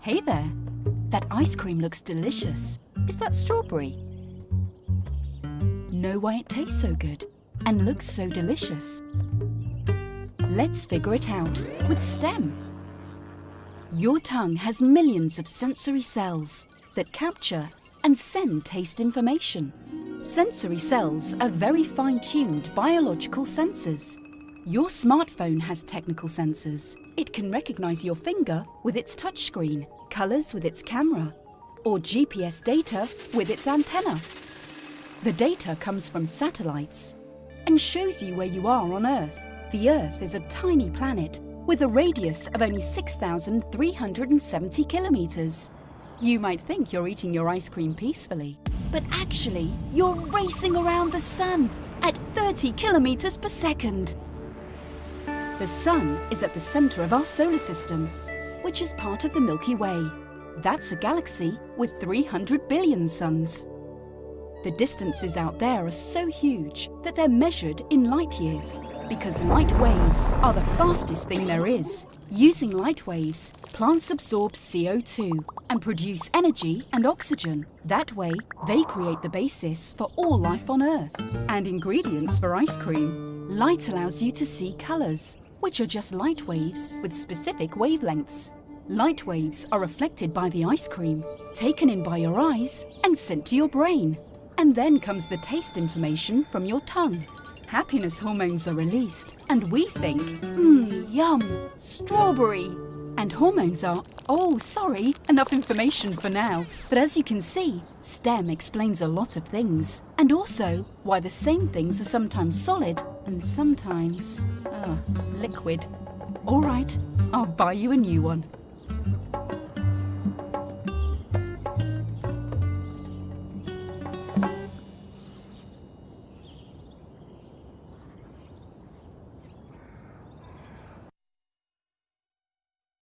Hey there. That ice cream looks delicious. Is that strawberry? Know why it tastes so good and looks so delicious? Let's figure it out with STEM. Your tongue has millions of sensory cells that capture and send taste information. Sensory cells are very fine-tuned biological sensors. Your smartphone has technical sensors. It can recognize your finger with its touchscreen, colors with its camera, or GPS data with its antenna. The data comes from satellites and shows you where you are on Earth. The Earth is a tiny planet with a radius of only 6,370 kilometers. You might think you're eating your ice cream peacefully, but actually you're racing around the sun at 30 kilometers per second. The Sun is at the center of our solar system, which is part of the Milky Way. That's a galaxy with 300 billion suns. The distances out there are so huge that they're measured in light years because light waves are the fastest thing there is. Using light waves, plants absorb CO2 and produce energy and oxygen. That way, they create the basis for all life on Earth and ingredients for ice cream. Light allows you to see colours, which are just light waves with specific wavelengths. Light waves are reflected by the ice cream, taken in by your eyes and sent to your brain. And then comes the taste information from your tongue. Happiness hormones are released and we think, mmm, yum, strawberry. And hormones are, oh, sorry, enough information for now. But as you can see, STEM explains a lot of things. And also why the same things are sometimes solid and sometimes, uh, liquid. All right, I'll buy you a new one.